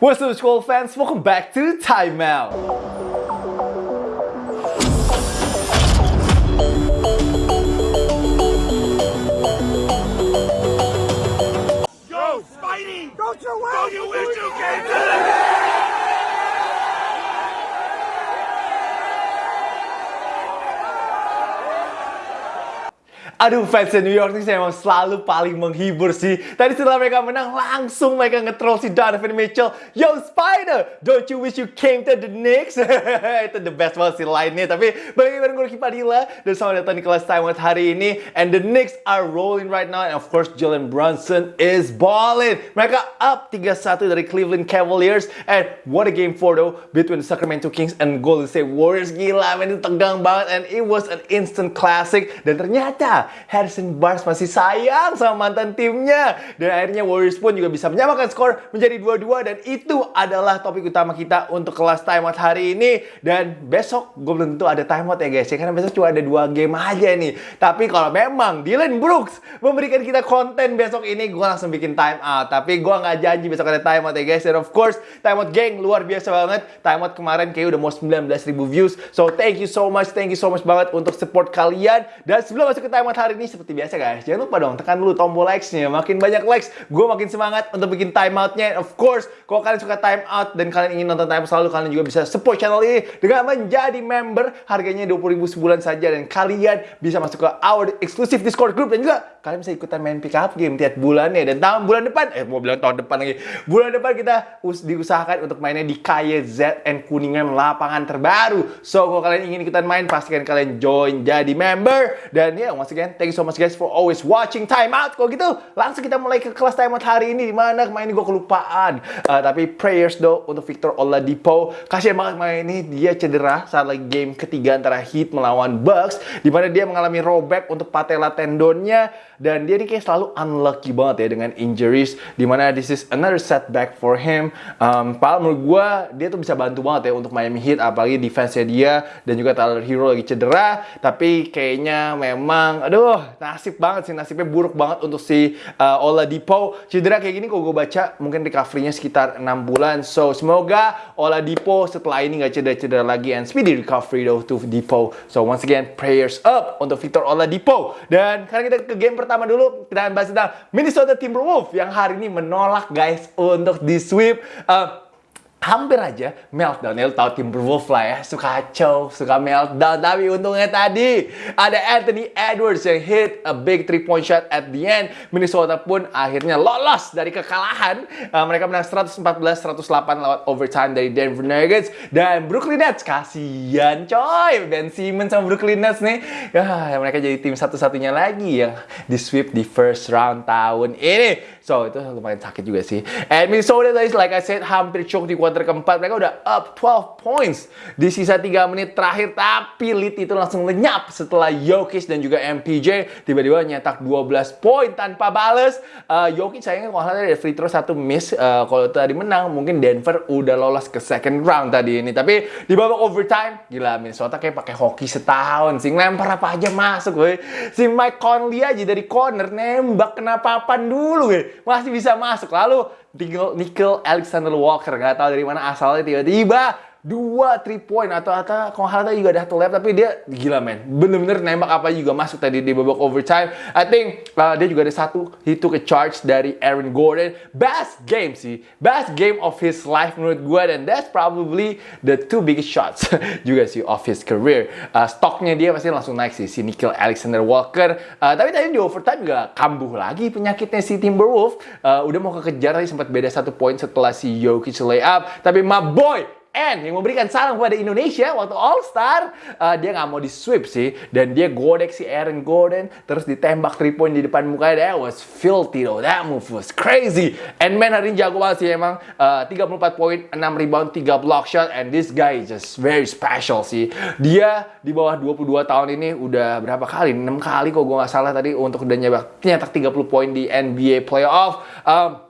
What's up, school fans? Welcome back to Timeout. Yo, Spidey! Don't you, Don't you wish you came to Aduh fans New York nih saya emang selalu paling menghibur sih. Tadi setelah mereka menang langsung mereka nge-troll si Donovan Mitchell. Yo Spider, don't you wish you came to the Knicks? Itu the best banget sih lainnya. Tapi balik bareng gue Padilla dan selamat datang di kelas Out hari ini. And the Knicks are rolling right now. And of course Jalen Brunson is balling. Mereka up 3-1 dari Cleveland Cavaliers. And what a game for though between the Sacramento Kings and Golden State Warriors. Gila itu tegang banget and it was an instant classic. Dan ternyata Harrison Barnes masih sayang sama mantan timnya. Dan akhirnya Warriors pun juga bisa menyamakan skor menjadi 2-2 dan itu adalah topik utama kita untuk kelas timeout hari ini. Dan besok gue belum tentu ada timeout ya guys ya karena besok cuma ada dua game aja nih. Tapi kalau memang Dylan Brooks memberikan kita konten besok ini gue langsung bikin timeout. Tapi gue nggak janji besok ada timeout ya guys. Dan of course timeout geng luar biasa banget. Timeout kemarin kayak udah mau 19.000 views. So thank you so much, thank you so much banget untuk support kalian. Dan sebelum masuk ke timeout hari ini seperti biasa guys, jangan lupa dong tekan dulu tombol likes-nya. Makin banyak likes, gue makin semangat untuk bikin timeout-nya. Of course, kalau kalian suka timeout dan kalian ingin nonton timeout selalu, kalian juga bisa support channel ini dengan menjadi member. Harganya 20.000 sebulan saja dan kalian bisa masuk ke our exclusive Discord group dan juga kalian bisa ikutan main pick up game tiap bulannya. Dan tahun bulan depan, eh mau bilang tahun depan lagi, bulan depan kita us diusahakan untuk mainnya di KYZN Kuningan lapangan terbaru. So kalau kalian ingin ikutan main, pastikan kalian join jadi member. Dan ya, yeah, once again, thank you so much guys for always watching Time Out. Kalau gitu, langsung kita mulai ke kelas Time Out hari ini. Di mana kemarin gue kelupaan. Uh, tapi prayers do untuk Victor Oladipo. Kasihan banget main ini dia cedera saat lagi game ketiga antara Heat melawan Bucks. Di mana dia mengalami rollback untuk patella tendonnya. Dan dia ini kayak selalu unlucky banget ya dengan injuries. Di mana this is another setback for him. Um, Padahal menurut gue, dia tuh bisa bantu banget ya untuk Miami Heat. Apalagi defense-nya dia. Dan juga Tyler Hero lagi cedera. Tapi kayaknya memang, aduh, nasib banget sih nasibnya buruk banget untuk si uh, Oladipo cedera kayak gini kok gue baca mungkin recovery-nya sekitar 6 bulan so semoga Oladipo setelah ini nggak cedera-cedera lagi and speedy recovery though to Dipo so once again prayers up untuk Victor Oladipo dan karena kita ke game pertama dulu kita akan bahas tentang Minnesota Timberwolves yang hari ini menolak guys untuk di sweep. Uh, hampir aja meltdown. Ya, tahu Timberwolves lah ya, suka kacau, suka meltdown. Tapi untungnya tadi ada Anthony Edwards yang hit a big three point shot at the end. Minnesota pun akhirnya lolos dari kekalahan. Uh, mereka menang 114-108 lewat overtime dari Denver Nuggets dan Brooklyn Nets. Kasian coy, Ben Simmons sama Brooklyn Nets nih. Ya, mereka jadi tim satu-satunya lagi yang di sweep di first round tahun ini. So, itu lumayan sakit juga sih. And Minnesota like I said, hampir choke di quarter keempat. Mereka udah up 12 points di sisa 3 menit terakhir. Tapi lead itu langsung lenyap setelah Jokic dan juga MPJ tiba-tiba nyetak 12 poin tanpa bales. Uh, Jokic sayangnya kalau ada free throw satu miss. Uh, kalau tadi menang, mungkin Denver udah lolos ke second round tadi ini. Tapi di babak overtime, gila Minnesota kayak pakai hoki setahun sih. Ngelempar apa aja masuk, gue. Si Mike Conley aja dari corner nembak kena papan dulu, gue masih bisa masuk. Lalu Nickel Alexander Walker nggak tahu dari mana asalnya tiba-tiba dua three point atau atau kalau hal juga ada satu lap tapi dia gila men. Bener-bener nembak apa juga masuk tadi di babak overtime. I think uh, dia juga ada satu he took a charge dari Aaron Gordon. Best game sih. Best game of his life menurut gue dan that's probably the two biggest shots juga sih of his career. Uh, stoknya dia pasti langsung naik sih si Nickel Alexander Walker uh, tapi tadi di overtime juga kambuh lagi penyakitnya si Timberwolves. Uh, udah mau kekejar tadi sempat beda satu poin setelah si Jokic layup tapi my boy N yang memberikan salam kepada Indonesia waktu All Star uh, dia nggak mau di sweep sih. Dan dia godek si Aaron Gordon terus ditembak 3 point di depan mukanya that was filthy though. That move was crazy. And man hari ini jago banget sih emang. Uh, 34 poin 6 rebound 3 block shot. And this guy is just very special sih. Dia di bawah 22 tahun ini udah berapa kali? 6 kali kok gue nggak salah tadi untuk udah nyetak 30 poin di NBA playoff. Um,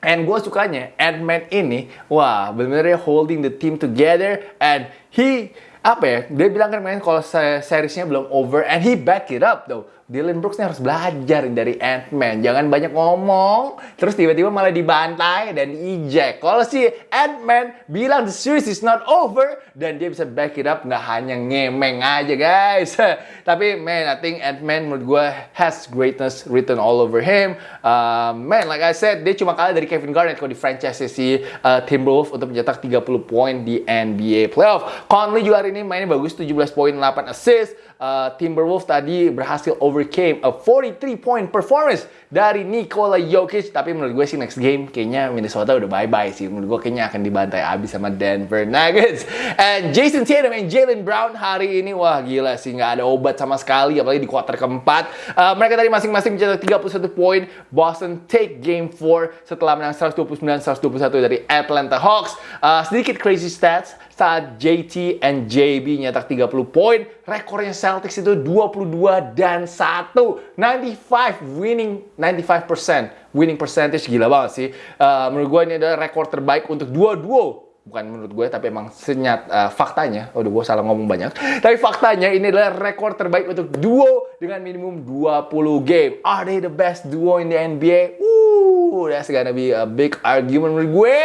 And gue sukanya Ant-Man ini, wah bener-bener holding the team together and he apa ya? Dia bilang kan main kalau se- seriesnya belum over and he back it up though. Dylan Brooks nih harus belajar dari Ant-Man. Jangan banyak ngomong, terus tiba-tiba malah dibantai dan eject. Kalau si Ant-Man bilang the series is not over, dan dia bisa back it up, nggak hanya ngemeng aja guys. Tapi man, I think Ant-Man menurut gue has greatness written all over him. Uh, man, like I said, dia cuma kalah dari Kevin Garnett kalau di franchise si uh, untuk mencetak 30 poin di NBA playoff. Conley juga hari ini mainnya bagus, 17 poin, 8 assist. Uh, Timberwolves tadi berhasil overcame a 43 point performance dari Nikola Jokic. Tapi menurut gue sih next game kayaknya Minnesota udah bye-bye sih. Menurut gue kayaknya akan dibantai abis sama Denver Nuggets. And Jason Tatum and Jalen Brown hari ini wah gila sih nggak ada obat sama sekali apalagi di kuarter keempat. Uh, mereka tadi masing-masing mencetak 31 poin. Boston take game 4 setelah menang 129-121 dari Atlanta Hawks. Uh, sedikit crazy stats saat JT and JB nyetak 30 poin, rekornya Celtics itu 22 dan 1. 95 winning 95% winning percentage. Gila banget sih. Uh, menurut gue ini adalah rekor terbaik untuk dua duo bukan menurut gue tapi emang senyat uh, faktanya. Udah gue salah ngomong banyak. Tapi faktanya ini adalah rekor terbaik untuk duo dengan minimum 20 game. Are they the best duo in the NBA? Ooh, that's gonna be a big argument menurut gue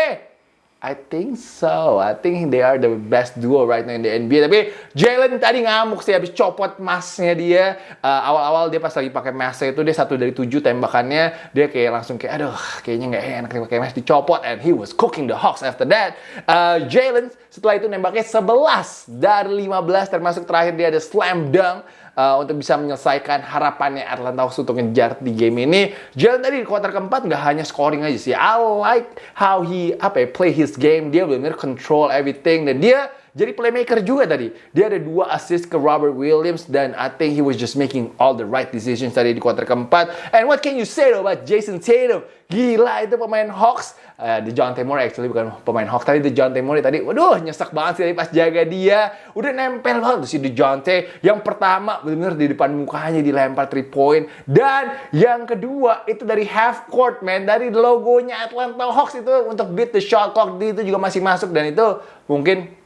I think so. I think they are the best duo right now in the NBA. Tapi Jalen tadi ngamuk sih habis copot masnya dia. Uh, awal-awal dia pas lagi pakai masnya itu dia satu dari tujuh tembakannya. Dia kayak langsung kayak aduh kayaknya nggak enak pakai mas dicopot. And he was cooking the Hawks after that. Uh, Jalen setelah itu nembaknya 11 dari 15 termasuk terakhir dia ada slam dunk uh, untuk bisa menyelesaikan harapannya Atlanta Hawks untuk ngejar di game ini. Jalen tadi di kuarter keempat nggak hanya scoring aja sih. I like how he apa ya play his game. Dia benar-benar control everything dan dia jadi playmaker juga tadi. Dia ada dua assist ke Robert Williams dan I think he was just making all the right decisions tadi di kuarter keempat. And what can you say about Jason Tatum? Gila itu pemain Hawks. Uh, the John Temore actually bukan pemain Hawks tadi The John Temore tadi. Waduh nyesek banget sih pas jaga dia. Udah nempel banget si The John Yang pertama benar-benar di depan mukanya dilempar 3 point dan yang kedua itu dari half court man dari logonya Atlanta Hawks itu untuk beat the shot clock itu juga masih masuk dan itu mungkin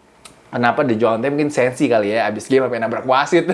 Kenapa The Jonte mungkin sensi kali ya abis game apa nabrak wasit.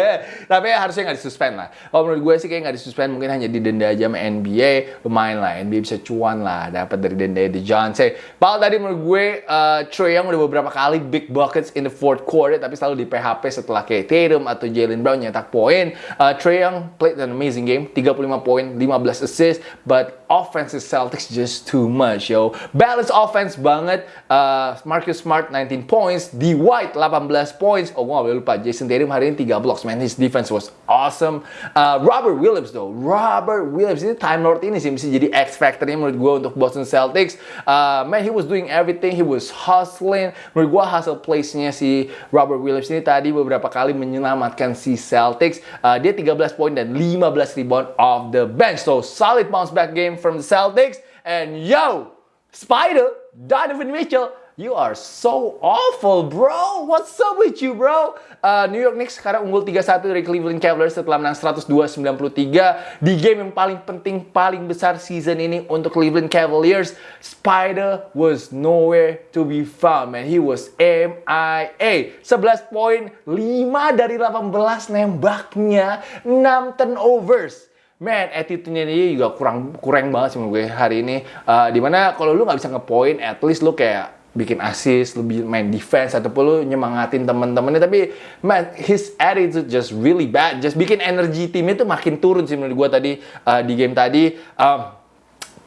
Tapi harusnya nggak disuspend lah. Kalau menurut gue sih kayak nggak disuspend mungkin hanya didenda aja sama NBA lumayan lah. NBA bisa cuan lah dapat dari denda The Jonte Paul tadi menurut gue uh, Trae Young udah beberapa kali big buckets in the fourth quarter tapi selalu di PHP setelah kayak Tatum atau Jalen Brown nyetak poin. Uh, Trae Young played an amazing game 35 poin 15 assist but offense Celtics just too much yo. Balance offense banget. Uh, Marcus Smart 19 points D. White 18 points. Oh, gue gak boleh lupa. Jason Tatum hari ini 3 blocks. Man, his defense was awesome. Uh, Robert Williams though. Robert Williams ini Time Lord ini sih bisa jadi X factornya menurut gue untuk Boston Celtics. Uh, man, he was doing everything. He was hustling. Menurut gue hasil plays-nya si Robert Williams ini tadi beberapa kali menyelamatkan si Celtics. Uh, dia 13 poin dan 15 rebound off the bench. So, solid bounce back game from the Celtics. And yo, Spider, Donovan Mitchell, You are so awful, bro. What's up with you, bro? Uh, New York Knicks sekarang unggul 3-1 dari Cleveland Cavaliers setelah menang 102-93 di game yang paling penting, paling besar season ini untuk Cleveland Cavaliers. Spider was nowhere to be found, man. He was MIA. 11 poin, 5 dari 18 nembaknya, 6 turnovers. Man, attitude-nya dia juga kurang kurang banget sih menurut gue hari ini. Uh, di mana kalau lu nggak bisa ngepoint, at least lu kayak bikin assist, lebih main defense ataupun lu nyemangatin temen-temennya. Tapi man his attitude just really bad. Just bikin energi timnya tuh makin turun sih menurut gue tadi uh, di game tadi. Um,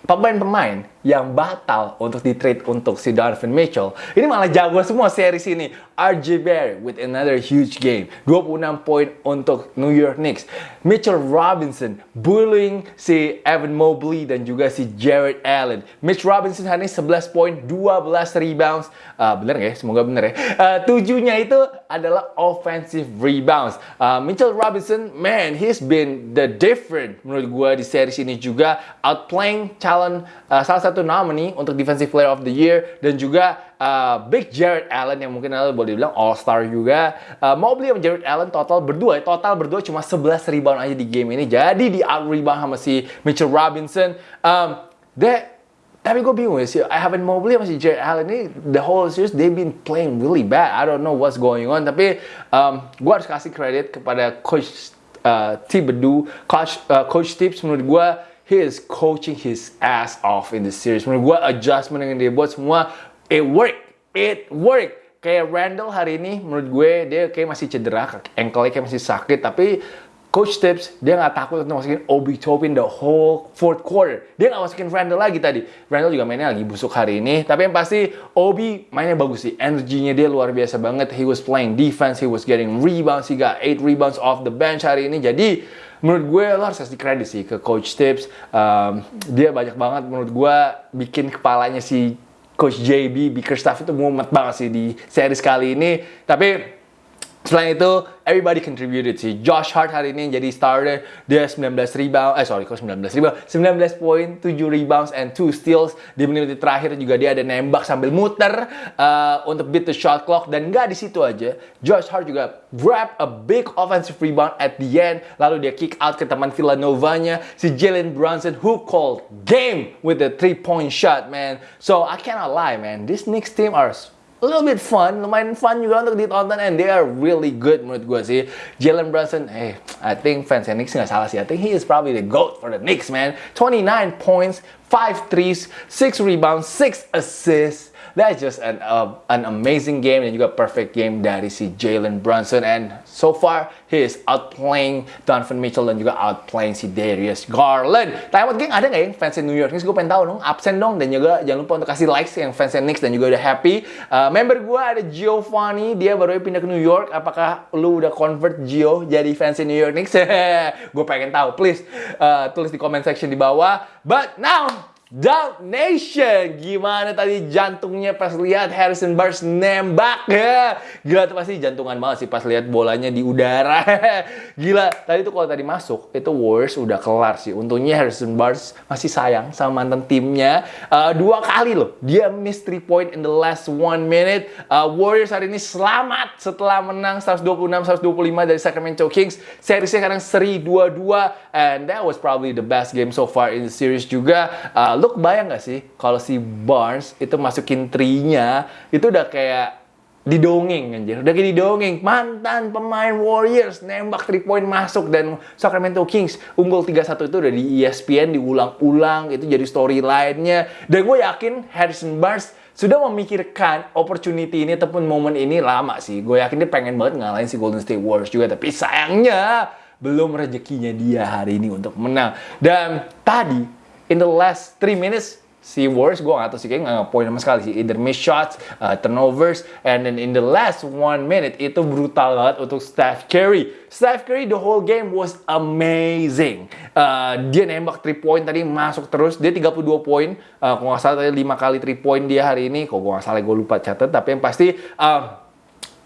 pemain-pemain yang batal untuk di trade untuk si Donovan Mitchell. Ini malah jago semua series ini. RJ Barrett with another huge game. 26 poin untuk New York Knicks. Mitchell Robinson bullying si Evan Mobley dan juga si Jared Allen. Mitch Robinson hari ini 11 poin, 12 rebounds. Uh, bener gak ya? Semoga bener ya. Uh, tujuhnya itu adalah offensive rebounds. Uh, Mitchell Robinson, man, he's been the different menurut gue di series ini juga. Outplaying calon uh, salah satu satu nominee untuk Defensive Player of the Year dan juga uh, Big Jared Allen yang mungkin anda boleh bilang All Star juga. Uh, Mobley sama Jared Allen total berdua, total berdua cuma 11 rebound aja di game ini. Jadi di out rebound sama si Mitchell Robinson. Um, tapi gue bingung ya sih, I haven't Mobley sama si Jared Allen ini the whole series they've been playing really bad. I don't know what's going on. Tapi um, gue harus kasih kredit kepada coach uh, Thibodeau, coach uh, coach Tips menurut gue he is coaching his ass off in the series. Menurut gue adjustment yang dia buat semua it work, it work. Kayak Randall hari ini menurut gue dia kayak masih cedera, ankle-nya kayak masih sakit tapi Coach Tips, dia nggak takut untuk masukin Obi Toppin the whole fourth quarter. Dia nggak masukin Randall lagi tadi. Randall juga mainnya lagi busuk hari ini. Tapi yang pasti Obi mainnya bagus sih. Energinya dia luar biasa banget. He was playing defense, he was getting rebounds. He got 8 rebounds off the bench hari ini. Jadi menurut gue lo harus kasih kredit sih ke Coach Tips. Um, dia banyak banget menurut gue bikin kepalanya si Coach JB, Bickerstaff itu mumet banget sih di series kali ini. Tapi Selain itu, everybody contributed sih. Josh Hart hari ini jadi starter. Dia 19 rebound, eh sorry, kok 19 rebound? 19 poin, 7 rebounds, and 2 steals. Di menit terakhir juga dia ada nembak sambil muter uh, untuk beat the shot clock. Dan nggak di situ aja, Josh Hart juga grab a big offensive rebound at the end. Lalu dia kick out ke teman Villanova-nya, si Jalen Brunson, who called game with the three-point shot, man. So, I cannot lie, man. This Knicks team are a little bit fun, lumayan fun juga untuk ditonton and they are really good menurut gue sih. Jalen Brunson, hey, I think fans Knicks nggak salah sih. I think he is probably the GOAT for the Knicks, man. 29 points, 5 threes, 6 rebounds, 6 assists. That's just an, uh, an amazing game dan juga perfect game dari si Jalen Brunson and so far he is outplaying Donovan Mitchell dan juga outplaying si Darius Garland. Timeout geng ada nggak yang fans New York Knicks? Gue pengen tahu dong, absen dong dan juga jangan lupa untuk kasih likes yang fans Knicks dan juga udah happy. Uh, member gue ada Giovanni, dia baru pindah ke New York. Apakah lu udah convert Gio jadi fans New York Knicks? gue pengen tahu, please uh, tulis di comment section di bawah. But now Dunk Nation. Gimana tadi jantungnya pas lihat Harrison Barnes nembak ya. Gila tuh pasti jantungan banget sih pas lihat bolanya di udara. Gila, tadi tuh kalau tadi masuk itu Warriors udah kelar sih. Untungnya Harrison Barnes masih sayang sama mantan timnya. Uh, dua kali loh dia miss 3 point in the last one minute. Uh, Warriors hari ini selamat setelah menang 126-125 dari Sacramento Kings. Serisnya sekarang seri 2-2 and that was probably the best game so far in the series juga. Uh, lu kebayang gak sih kalau si Barnes itu masukin trinya itu udah kayak didongeng anjir. Udah kayak didongeng. Mantan pemain Warriors nembak 3 point masuk dan Sacramento Kings unggul 3-1 itu udah di ESPN diulang-ulang itu jadi storyline-nya. Dan gue yakin Harrison Barnes sudah memikirkan opportunity ini ataupun momen ini lama sih. Gue yakin dia pengen banget ngalahin si Golden State Warriors juga. Tapi sayangnya belum rezekinya dia hari ini untuk menang. Dan tadi in the last 3 minutes si Warriors gue gak tau sih kayak gak poin sama sekali sih. Either miss shots, uh, turnovers and then in the last one minute itu brutal banget untuk Steph Curry. Steph Curry the whole game was amazing. Uh, dia nembak 3 point tadi masuk terus. Dia 32 poin. Uh, kalau gak salah tadi 5 kali 3 point dia hari ini. Kalau gue gak salah gue lupa catat. Tapi yang pasti uh,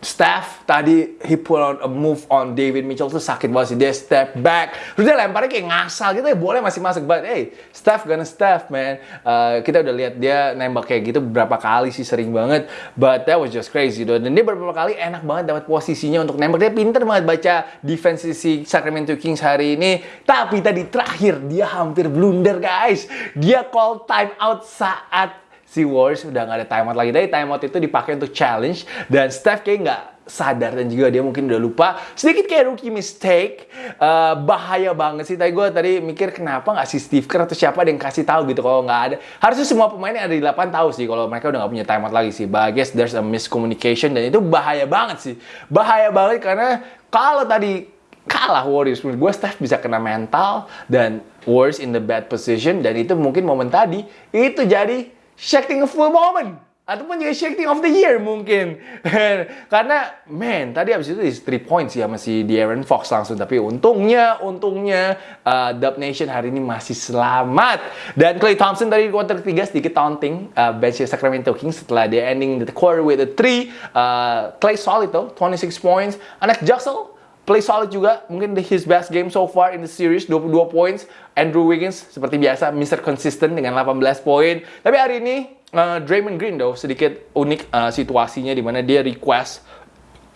Steph tadi he put on a move on David Mitchell tuh sakit banget sih. Dia step back. Terus dia lemparnya kayak ngasal gitu ya boleh masih masuk but hey Steph gonna Steph man. Uh, kita udah lihat dia nembak kayak gitu beberapa kali sih sering banget. But that was just crazy though dan dia beberapa kali enak banget dapat posisinya untuk nembak. Dia pinter banget baca defense si Sacramento Kings hari ini. Tapi tadi terakhir dia hampir blunder guys. Dia call time out saat si Warriors udah nggak ada timeout lagi. Dari timeout itu dipakai untuk challenge dan Steph kayak nggak sadar dan juga dia mungkin udah lupa. Sedikit kayak rookie mistake uh, bahaya banget sih. Tadi gue tadi mikir kenapa nggak si Steve Kerr atau siapa yang kasih tahu gitu kalau nggak ada? Harusnya semua pemain yang ada di 8 tahu sih kalau mereka udah nggak punya timeout lagi sih. Guess there's a miscommunication dan itu bahaya banget sih. Bahaya banget karena kalau tadi kalah Warriors menurut gue Steph bisa kena mental dan Warriors in the bad position dan itu mungkin momen tadi. Itu jadi Shakting a full moment. Ataupun juga shakting of the year mungkin. Karena man tadi abis itu di 3 points ya masih di Aaron Fox langsung. Tapi untungnya untungnya uh, Dub Nation hari ini masih selamat. Dan Clay Thompson tadi di quarter ketiga sedikit taunting uh, bench Sacramento Kings setelah dia ending the quarter with a 3 uh, Clay solid tuh 26 points. Anak Jaxel play solid juga, mungkin his best game so far in the series, 22 points. Andrew Wiggins seperti biasa Mr. Consistent dengan 18 poin. Tapi hari ini uh, Draymond Green though sedikit unik uh, situasinya di mana dia request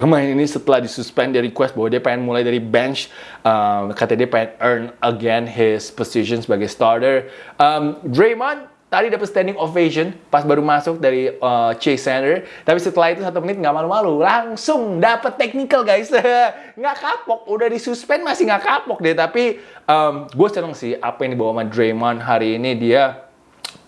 kemarin ini setelah disuspend dia request bahwa dia pengen mulai dari bench um, kata dia pengen earn again his position sebagai starter um, Draymond tadi dapat standing ovation pas baru masuk dari uh, Chase Center. Tapi setelah itu satu menit nggak malu-malu, langsung dapat technical guys. nggak kapok, udah disuspend masih nggak kapok deh. Tapi um, gue seneng sih apa yang dibawa sama Draymond hari ini dia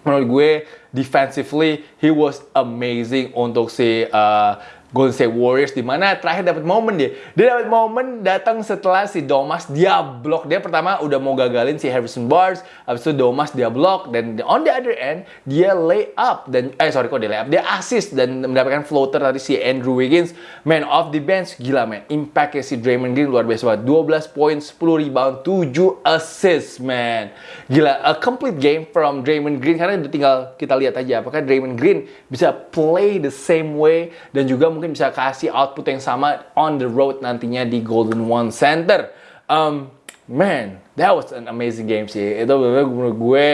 menurut gue defensively he was amazing untuk si uh, Golden State Warriors di mana terakhir dapat momen dia. Dia dapat momen datang setelah si Domas dia blok. Dia pertama udah mau gagalin si Harrison Barnes, habis itu Domas dia blok dan on the other end dia lay up dan eh sorry kok dia lay up, dia assist dan mendapatkan floater tadi si Andrew Wiggins, man off the bench gila man. Impactnya si Draymond Green luar biasa banget. 12 poin, 10 rebound, 7 assist man. Gila, a complete game from Draymond Green karena tinggal kita lihat aja apakah Draymond Green bisa play the same way dan juga bisa kasih output yang sama on the road nantinya di Golden One Center. Um, man, that was an amazing game sih. Itu bener menurut gue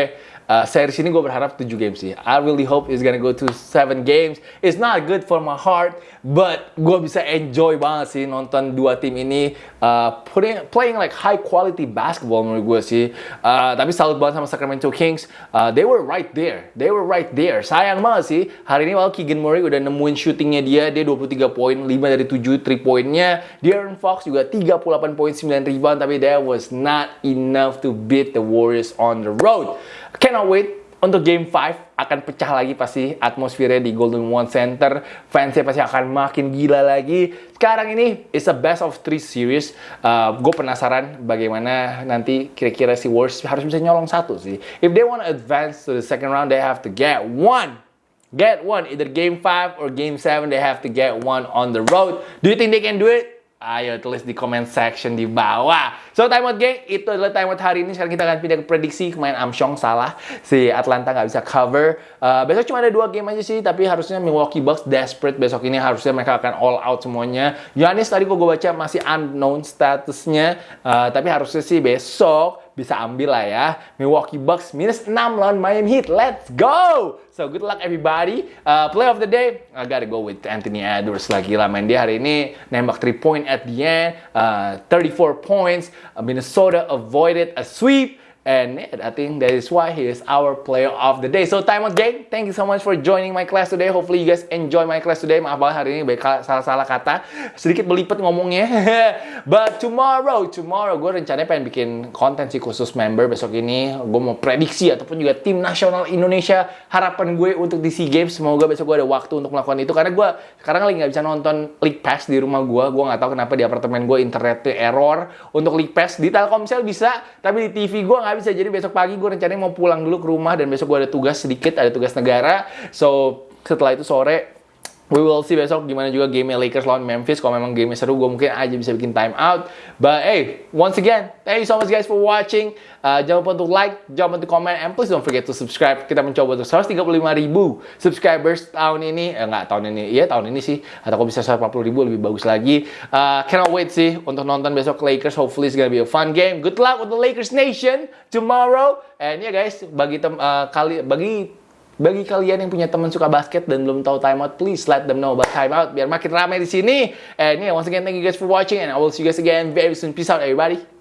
uh, series ini gue berharap 7 games sih. I really hope it's gonna go to 7 games. It's not good for my heart, but gue bisa enjoy banget sih nonton dua tim ini uh, putting, playing like high quality basketball menurut gue sih. Uh, tapi salut banget sama Sacramento Kings. Uh, they were right there. They were right there. Sayang banget sih. Hari ini waktu Keegan Murray udah nemuin shootingnya dia. Dia 23 poin, 5 dari 7 3 poinnya. De'Aaron Fox juga 38 poin, 9 rebound. Tapi that was not enough to beat the Warriors on the road. Cannot wait untuk game 5 akan pecah lagi pasti atmosfernya di Golden One Center. Fansnya pasti akan makin gila lagi. Sekarang ini is a best of three series. Uh, gue penasaran bagaimana nanti kira-kira si Warriors harus bisa nyolong satu sih. If they want to advance to the second round, they have to get one. Get one. Either game 5 or game 7, they have to get one on the road. Do you think they can do it? Ayo tulis di comment section di bawah. So timeout geng, itu adalah timeout hari ini. Sekarang kita akan pindah ke prediksi. Kemarin Amsyong salah, si Atlanta nggak bisa cover. Uh, besok cuma ada dua game aja sih, tapi harusnya Milwaukee Bucks desperate besok ini. Harusnya mereka akan all out semuanya. Giannis tadi kok gue baca masih unknown statusnya, uh, tapi harusnya sih besok bisa ambil lah ya. Milwaukee Bucks minus 6 lawan Miami Heat. Let's go! So good luck everybody. Uh, play of the day, I gotta go with Anthony Edwards lagi lah. Main dia hari ini nembak 3 point at the end. Uh, 34 points. Uh, Minnesota avoided a sweep. And I think that is why he is our player of the day. So time out gang, thank you so much for joining my class today. Hopefully you guys enjoy my class today. Maaf banget hari ini baik salah-salah kata. Sedikit belipet ngomongnya. But tomorrow, tomorrow gue rencananya pengen bikin konten sih khusus member besok ini. Gue mau prediksi ataupun juga tim nasional Indonesia. Harapan gue untuk di SEA Games. Semoga besok gue ada waktu untuk melakukan itu. Karena gue sekarang lagi nggak bisa nonton League Pass di rumah gue. Gue nggak tahu kenapa di apartemen gue internetnya error. Untuk League Pass di Telkomsel bisa, tapi di TV gue nggak bisa. Jadi besok pagi gue rencananya mau pulang dulu ke rumah dan besok gue ada tugas sedikit ada tugas negara. So setelah itu sore We will see besok gimana juga game Lakers lawan Memphis. Kalau memang game seru, gue mungkin aja bisa bikin time out. But hey, once again, thank you so much guys for watching. Uh, jangan lupa untuk like, jangan lupa untuk comment, and please don't forget to subscribe. Kita mencoba untuk 135 ribu subscribers tahun ini. Eh, nggak tahun ini, iya tahun ini sih. Atau kok bisa 140 ribu lebih bagus lagi. Uh, cannot wait sih untuk nonton besok Lakers. Hopefully it's gonna be a fun game. Good luck with the Lakers Nation tomorrow. And yeah guys, bagi tem uh, kali bagi bagi kalian yang punya teman suka basket dan belum tahu timeout, please let them know about timeout biar makin ramai di sini. And yeah, once again, thank you guys for watching and I will see you guys again very soon. Peace out everybody.